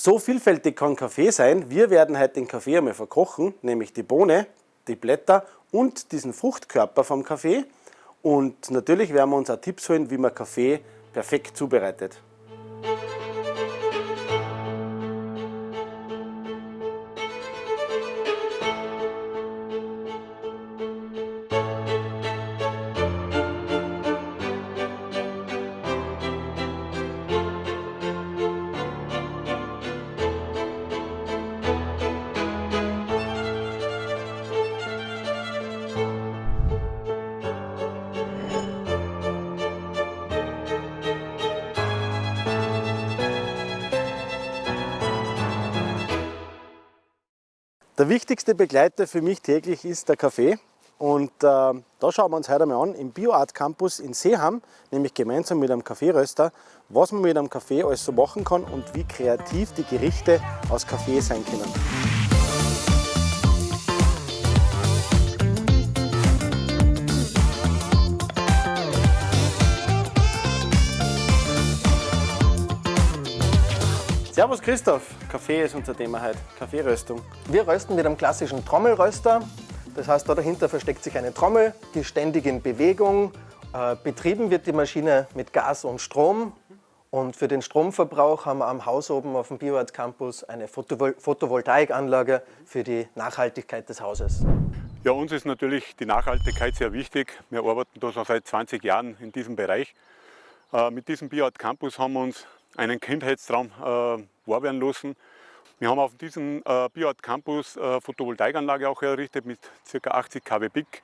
So vielfältig kann Kaffee sein. Wir werden heute den Kaffee einmal verkochen, nämlich die Bohne, die Blätter und diesen Fruchtkörper vom Kaffee. Und natürlich werden wir uns auch Tipps holen, wie man Kaffee perfekt zubereitet. Der wichtigste Begleiter für mich täglich ist der Kaffee. Und äh, da schauen wir uns heute mal an im BioArt Campus in Seeham, nämlich gemeinsam mit einem Kaffeeröster, was man mit einem Kaffee alles so machen kann und wie kreativ die Gerichte aus Kaffee sein können. Servus Christoph, Kaffee ist unser Thema heute, Kaffeeröstung. Wir rösten mit einem klassischen Trommelröster. Das heißt, da dahinter versteckt sich eine Trommel, die ständig in Bewegung. Äh, betrieben wird die Maschine mit Gas und Strom. Und für den Stromverbrauch haben wir am Haus oben auf dem BioArt Campus eine Photovol Photovoltaikanlage für die Nachhaltigkeit des Hauses. Ja, uns ist natürlich die Nachhaltigkeit sehr wichtig. Wir arbeiten da schon seit 20 Jahren in diesem Bereich. Äh, mit diesem BioArt Campus haben wir uns einen Kindheitstraum äh, wahr werden lassen. Wir haben auf diesem äh, BioArt Campus äh, Photovoltaikanlage auch errichtet mit ca. 80 kW Peak.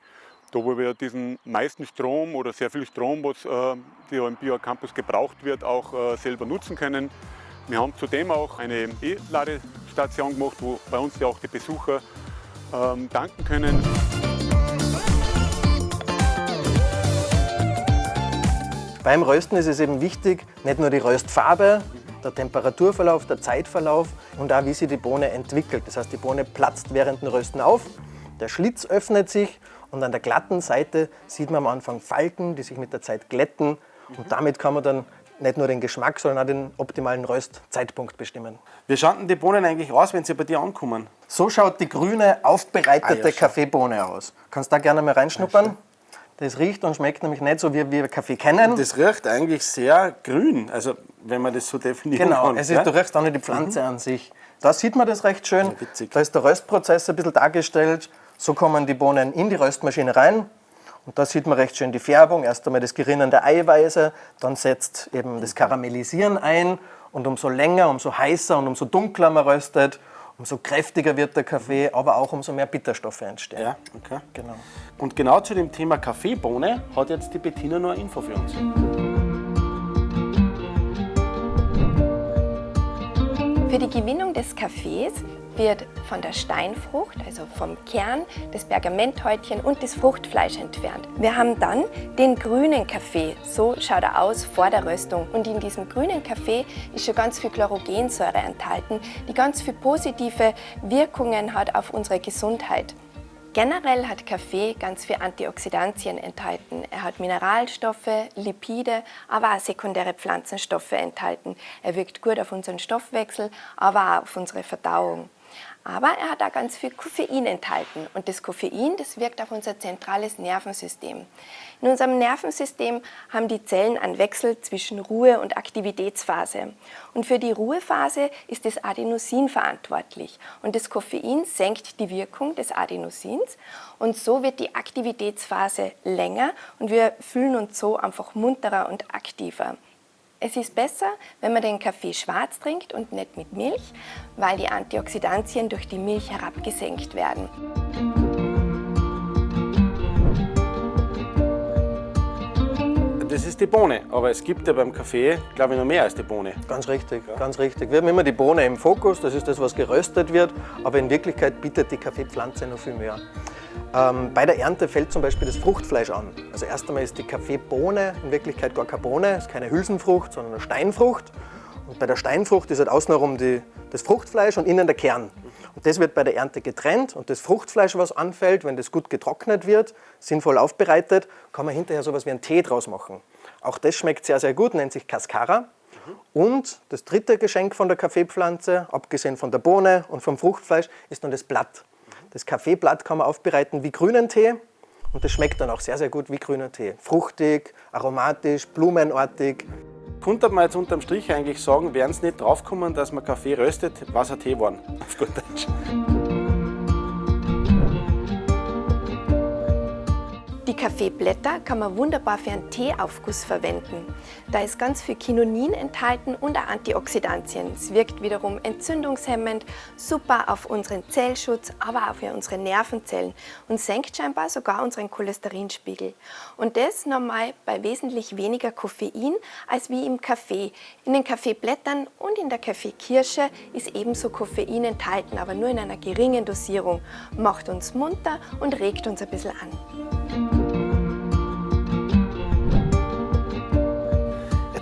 Da wo wir diesen meisten Strom oder sehr viel Strom, was äh, im BioArt Campus gebraucht wird, auch äh, selber nutzen können. Wir haben zudem auch eine E-Ladestation gemacht, wo bei uns ja auch die Besucher ähm, danken können. Beim Rösten ist es eben wichtig, nicht nur die Röstfarbe, der Temperaturverlauf, der Zeitverlauf und auch wie sich die Bohne entwickelt. Das heißt, die Bohne platzt während dem Rösten auf, der Schlitz öffnet sich und an der glatten Seite sieht man am Anfang Falten, die sich mit der Zeit glätten und damit kann man dann nicht nur den Geschmack, sondern auch den optimalen Röstzeitpunkt bestimmen. Wie schauen denn die Bohnen eigentlich aus, wenn sie bei dir ankommen? So schaut die grüne, aufbereitete ah, ja, Kaffeebohne aus. Kannst da gerne mal reinschnuppern? Das riecht und schmeckt nämlich nicht so, wie wir Kaffee kennen. Das riecht eigentlich sehr grün, also wenn man das so definieren genau, kann. Genau, es ist, ja? du riechst auch nicht die Pflanze mhm. an sich. Da sieht man das recht schön. Ja, da ist der Röstprozess ein bisschen dargestellt. So kommen die Bohnen in die Röstmaschine rein. Und da sieht man recht schön die Färbung. Erst einmal das Gerinnen der Eiweiße, dann setzt eben das Karamellisieren ein. Und umso länger, umso heißer und umso dunkler man röstet, umso kräftiger wird der Kaffee, aber auch umso mehr Bitterstoffe entstehen. Ja, okay. Genau. Und genau zu dem Thema Kaffeebohne hat jetzt die Bettina noch eine Info für uns. Für die Gewinnung des Kaffees wird von der Steinfrucht, also vom Kern, das Pergamenthäutchen und das Fruchtfleisch entfernt. Wir haben dann den grünen Kaffee. So schaut er aus vor der Röstung. Und in diesem grünen Kaffee ist schon ganz viel Chlorogensäure enthalten, die ganz viele positive Wirkungen hat auf unsere Gesundheit. Generell hat Kaffee ganz viele Antioxidantien enthalten. Er hat Mineralstoffe, Lipide, aber auch sekundäre Pflanzenstoffe enthalten. Er wirkt gut auf unseren Stoffwechsel, aber auch auf unsere Verdauung. Aber er hat auch ganz viel Koffein enthalten und das Koffein, das wirkt auf unser zentrales Nervensystem. In unserem Nervensystem haben die Zellen einen Wechsel zwischen Ruhe- und Aktivitätsphase. Und für die Ruhephase ist das Adenosin verantwortlich. Und das Koffein senkt die Wirkung des Adenosins und so wird die Aktivitätsphase länger und wir fühlen uns so einfach munterer und aktiver. Es ist besser, wenn man den Kaffee schwarz trinkt und nicht mit Milch, weil die Antioxidantien durch die Milch herabgesenkt werden. Das ist die Bohne, aber es gibt ja beim Kaffee, glaube ich, noch mehr als die Bohne. Ganz richtig, ja. ganz richtig. Wir haben immer die Bohne im Fokus, das ist das, was geröstet wird, aber in Wirklichkeit bietet die Kaffeepflanze noch viel mehr. Ähm, bei der Ernte fällt zum Beispiel das Fruchtfleisch an. Also erst einmal ist die Kaffeebohne in Wirklichkeit gar keine Bohne, ist keine Hülsenfrucht, sondern eine Steinfrucht. Und bei der Steinfrucht ist halt außenrum die, das Fruchtfleisch und innen der Kern. Und das wird bei der Ernte getrennt und das Fruchtfleisch, was anfällt, wenn das gut getrocknet wird, sinnvoll aufbereitet, kann man hinterher sowas wie einen Tee draus machen. Auch das schmeckt sehr, sehr gut, nennt sich Cascara. Und das dritte Geschenk von der Kaffeepflanze, abgesehen von der Bohne und vom Fruchtfleisch, ist nun das Blatt. Das Kaffeeblatt kann man aufbereiten wie grünen Tee und das schmeckt dann auch sehr, sehr gut wie grüner Tee. Fruchtig, aromatisch, blumenartig. Könnte man jetzt unterm Strich eigentlich sagen, wären es nicht draufgekommen, dass man Kaffee röstet, was ein Tee waren, auf gut Deutsch. Die Kaffeeblätter kann man wunderbar für einen Teeaufguss verwenden. Da ist ganz viel Kinonin enthalten und auch Antioxidantien. Es wirkt wiederum entzündungshemmend, super auf unseren Zellschutz, aber auch für unsere Nervenzellen und senkt scheinbar sogar unseren Cholesterinspiegel. Und das nochmal bei wesentlich weniger Koffein als wie im Kaffee. In den Kaffeeblättern und in der Kaffeekirsche ist ebenso Koffein enthalten, aber nur in einer geringen Dosierung. Macht uns munter und regt uns ein bisschen an.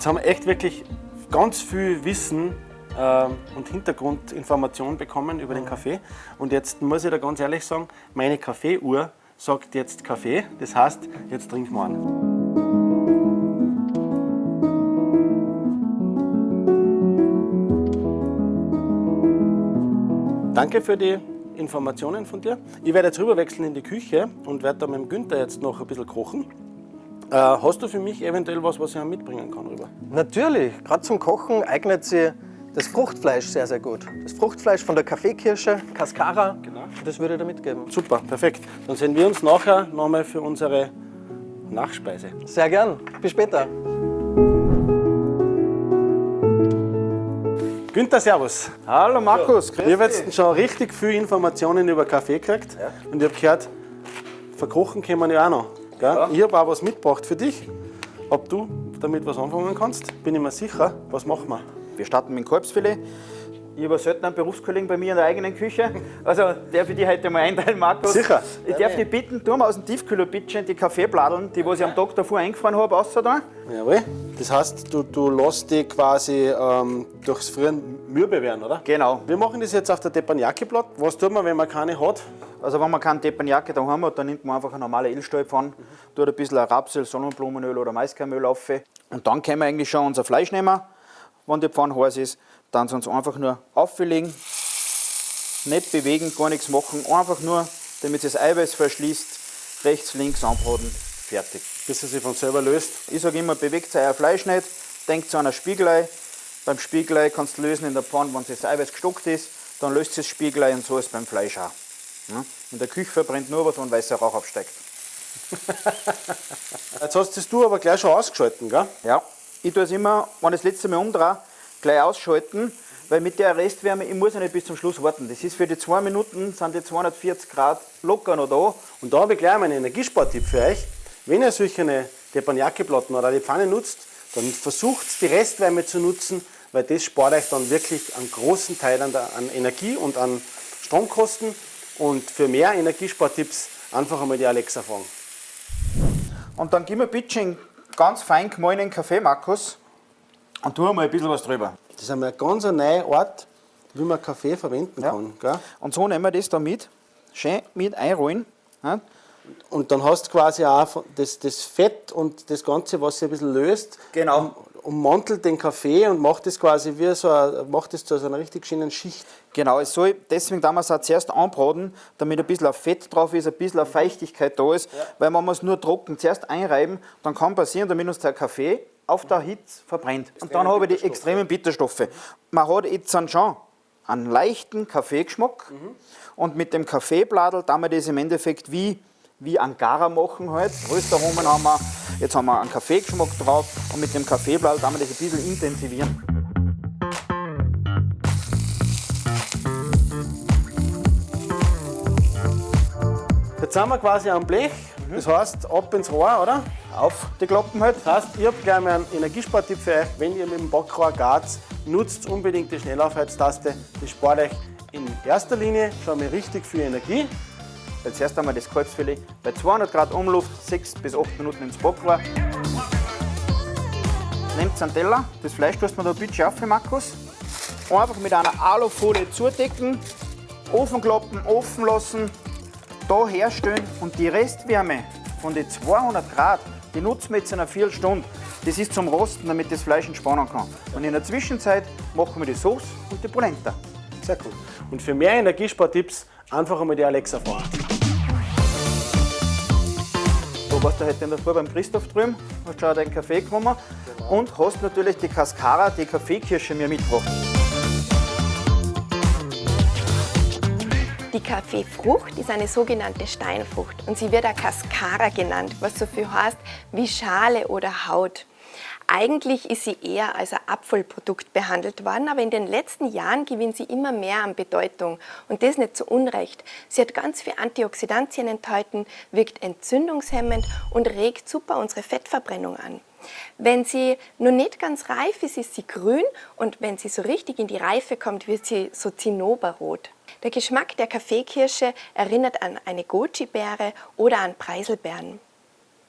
Jetzt haben wir echt wirklich ganz viel Wissen äh, und Hintergrundinformation bekommen über den Kaffee. Und jetzt muss ich da ganz ehrlich sagen, meine Kaffeeuhr sagt jetzt Kaffee. Das heißt, jetzt trinken wir an. Danke für die Informationen von dir. Ich werde jetzt rüberwechseln in die Küche und werde da mit dem Günther jetzt noch ein bisschen kochen. Äh, hast du für mich eventuell was, was ich mitbringen kann rüber? Natürlich, gerade zum Kochen eignet sich das Fruchtfleisch sehr, sehr gut. Das Fruchtfleisch von der Kaffeekirsche, Cascara, Genau. das würde ich da mitgeben. Super, perfekt. Dann sehen wir uns nachher nochmal für unsere Nachspeise. Sehr gern. Bis später. Günther, servus. Hallo Markus, grüß Ich habe jetzt schon richtig viele Informationen über Kaffee gekriegt. Und ich habe gehört, verkochen können wir ja auch noch. Gell? Ich habe auch was mitgebracht für dich. Ob du damit was anfangen kannst, bin ich mir sicher. Was machen wir? Wir starten mit dem Kalbsfilet. Ich habe selten einen Berufskollegen bei mir in der eigenen Küche. Also darf ich die heute mal einteilen, Markus? Sicher. Ich darf dich bitten, tu mal aus dem Tiefkühler bitte die Kaffeebladeln, die was ich am Tag davor eingefahren habe, raus da. Jawohl. Das heißt, du, du lässt die quasi ähm, durchs Frieren mürbe werden, oder? Genau. Wir machen das jetzt auf der Teppanyaki-Blatt. Was tut man, wenn man keine hat? Also wenn man keinen Teppanyaki daheim hat, dann nimmt man einfach eine normale Ölstahlpfanne, tut ein bisschen Rapsöl, Sonnenblumenöl oder Maiskernöl auf. Und dann können wir eigentlich schon unser Fleisch nehmen, wenn die Pfanne heiß ist. Dann sonst einfach nur auflegen, nicht bewegen, gar nichts machen, einfach nur, damit das Eiweiß verschließt, rechts, links anbraten, fertig. Bis es sich von selber löst. Ich sage immer, bewegt euer Fleisch nicht, denkt an ein Spiegelei. Beim Spiegelei kannst du lösen in der Pfanne, wenn das Eiweiß gestockt ist, dann löst das Spiegelei und so ist beim Fleisch auch. Ja? In der Küche verbrennt nur was, wenn weißer Rauch aufsteigt. Jetzt hast du aber gleich schon ausgeschalten, gell? Ja. Ich tue es immer, wenn ich das letzte Mal umdrehe, gleich ausschalten, weil mit der Restwärme, ich muss ja nicht bis zum Schluss warten. Das ist für die zwei Minuten, sind die 240 Grad locker noch da. Und da habe ich gleich mal einen Energiespartipp für euch. Wenn ihr solche Teppanyaki-Platten oder die Pfanne nutzt, dann versucht die Restwärme zu nutzen, weil das spart euch dann wirklich einen großen Teil an, der, an Energie und an Stromkosten. Und für mehr Energiespartipps einfach einmal die Alexa fragen. Und dann gib mir bitte einen ganz fein gemahlenen Kaffee, Markus, und tu mal ein bisschen was drüber. Das ist einmal eine ganz neue Art, wie man Kaffee verwenden Ja. kann. Gell? Und so nehmen wir das da mit, schön mit einrollen. Ja? Und dann hast du quasi auch das, das Fett und das Ganze, was sich ein bisschen löst, Genau. um, ummantelt den Kaffee und macht das quasi wie so eine, macht das zu so einer richtig schönen Schicht. Genau, es soll, deswegen es auch zuerst anbraten, damit ein bisschen auf Fett drauf ist, ein bisschen auf Feuchtigkeit da ist. Weil wenn wir es nur trocken zuerst einreiben, dann kann passieren, damit uns der Kaffee auf der Hitze verbrennt. Und dann habe ich die extremen Bitterstoffe. Man hat jetzt dann schon einen leichten Kaffeegeschmack und mit dem Kaffeebladel tun wir das im Endeffekt wie, wie Angara machen halt. Röstaromen haben wir, jetzt haben wir einen Kaffeegeschmack drauf und mit dem Kaffeebladel tun wir das ein bisschen intensivieren. Jetzt sind wir quasi am Blech, das heißt ab ins Rohr, oder? Auf die Klappen halt. Das heißt, ich habe gleich mal einen Energiespartipp für euch. Wenn ihr mit dem Backrohr gart, nutzt unbedingt die Schnellaufheiztaste. Das spart euch in erster Linie schon mal richtig viel Energie. Jetzt erst einmal das Kalbsfilet bei 200 Grad Umluft 6 bis 8 Minuten ins Backrohr. Nehmt einen Teller, das Fleisch tust man da bitte auf, Markus. Einfach mit einer Alufolie zudecken, Ofenklappen offen lassen, da herstellen und die Restwärme von den 200 Grad, die nutzen wir jetzt in einer Viertelstunde. Das ist zum Rosten, damit das Fleisch entspannen kann. Und in der Zwischenzeit machen wir die Sauce und die Polenta. Sehr cool. Und für mehr Energiespartipps einfach einmal die Alexa fragen. Du warst du heute in der Früh beim Christoph drüben, hast schon deinen Kaffee genommen und hast natürlich die Cascara, die Kaffeekirsche mir mitgebracht. Die Kaffeefrucht ist eine sogenannte Steinfrucht und sie wird auch Cascara genannt, was so viel heißt wie Schale oder Haut. Eigentlich ist sie eher als ein Abfallprodukt behandelt worden, aber in den letzten Jahren gewinnt sie immer mehr an Bedeutung. Und das nicht zu Unrecht. Sie hat ganz viele Antioxidantien enthalten, wirkt entzündungshemmend und regt super unsere Fettverbrennung an. Wenn sie noch nicht ganz reif ist, ist sie grün und wenn sie so richtig in die Reife kommt, wird sie so zinnoberrot. Der Geschmack der Kaffeekirsche erinnert an eine Goji-Beere oder an Preiselbeeren.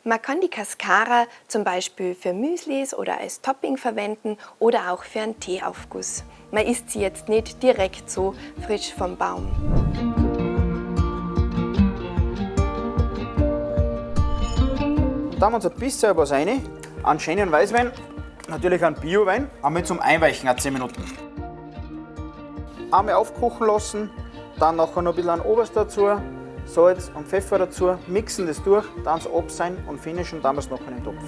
Man kann die Cascara zum Beispiel für Müslis oder als Topping verwenden oder auch für einen Teeaufguss. Man isst sie jetzt nicht direkt so frisch vom Baum. Da haben wir uns ein bisschen was rein, einen schönen Weißwein, natürlich einen Biowein, einmal zum Einweichen, auch 10 Minuten. Einmal aufkochen lassen, dann nachher noch ein bisschen an Oberst dazu, Salz und Pfeffer dazu, mixen das durch, dann es ab sein und finishen, dann wir noch in den Topf.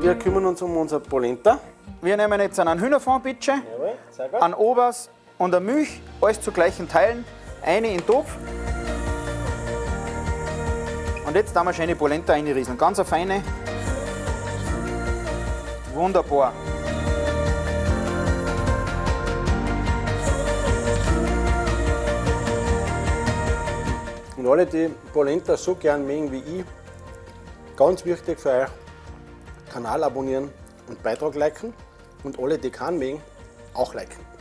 Wir kümmern uns um unser Polenta. Wir nehmen jetzt einen Hühnerfondbitsche, Jawohl, sehr gut. einen Obers und eine Milch, alles zu gleichen Teilen, eine in den Topf. Und jetzt haben wir schöne Polenta reinrieseln, ganz eine feine. Wunderbar. Und alle, die Polenta so gern mögen wie ich, ganz wichtig für euch, Kanal abonnieren und Beitrag liken. Und alle, die keinen mögen, auch liken.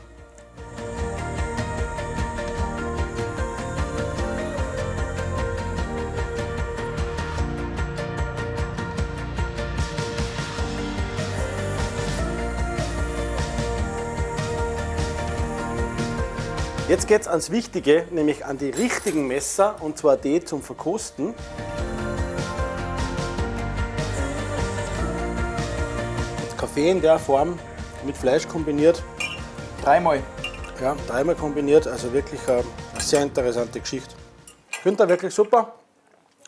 Jetzt geht es ans Wichtige, nämlich an die richtigen Messer, und zwar die zum Verkosten. Jetzt Kaffee in der Form mit Fleisch kombiniert, Dreimal. ja, dreimal kombiniert, also wirklich eine sehr interessante Geschichte. Günther, wirklich super.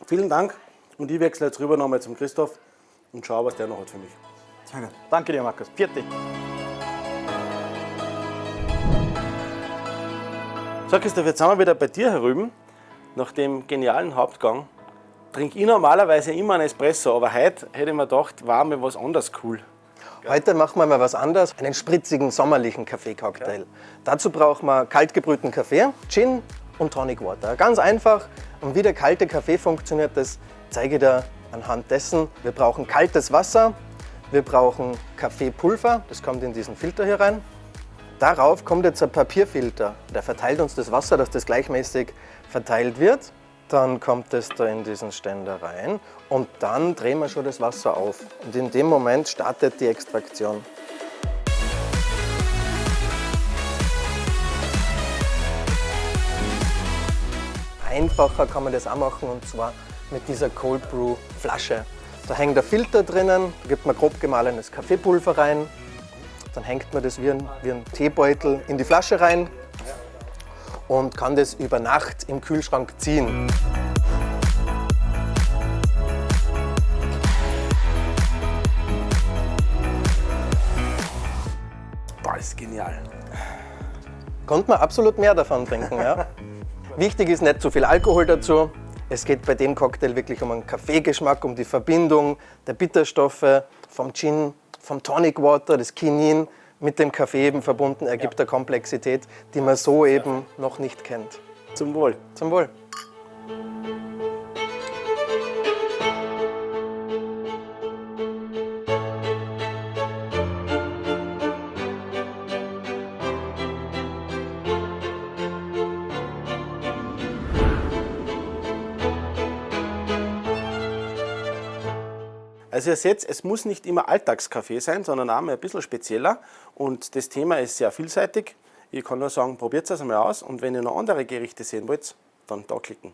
Vielen Dank. Und ich wechsle jetzt rüber nochmal zum Christoph und schaue, was der noch hat für mich. Gut. Danke dir, Markus. Vierte. So, Christoph, jetzt sind wir wieder bei dir herüben, nach dem genialen Hauptgang. Trinke ich normalerweise immer einen Espresso, aber heute hätte ich mir gedacht, war mir was anderes cool. Heute machen wir mal was anderes, einen spritzigen, sommerlichen Kaffeecocktail. Dazu brauchen wir kaltgebrühten Kaffee, Gin und Tonic Water. Ganz einfach. Und wie der kalte Kaffee funktioniert, das zeige ich dir anhand dessen. Wir brauchen kaltes Wasser, wir brauchen Kaffeepulver, das kommt in diesen Filter hier rein. Darauf kommt jetzt ein Papierfilter, der verteilt uns das Wasser, dass das gleichmäßig verteilt wird. Dann kommt es da in diesen Ständer rein und dann drehen wir schon das Wasser auf. Und in dem Moment startet die Extraktion. Einfacher kann man das auch machen und zwar mit dieser Cold Brew Flasche. Da hängt der Filter drinnen, da gibt man grob gemahlenes Kaffeepulver rein, dann hängt man das wie ein, wie ein Teebeutel in die Flasche rein und kann das über Nacht im Kühlschrank ziehen. Boah, ist genial. Konnte man absolut mehr davon trinken. Ja? Wichtig ist nicht zu viel Alkohol dazu. Es geht bei dem Cocktail wirklich um einen Kaffeegeschmack, um die Verbindung der Bitterstoffe vom Gin, vom Tonic Water, das Kinin mit dem Kaffee eben verbunden, ergibt eine Komplexität, die man so eben noch nicht kennt. Zum Wohl. Zum Wohl. Also ihr seht, es muss nicht immer Alltagskaffee sein, sondern auch mal ein bisschen spezieller. Und das Thema ist sehr vielseitig. Ich kann nur sagen, probiert es einmal aus und wenn ihr noch andere Gerichte sehen wollt, dann da klicken.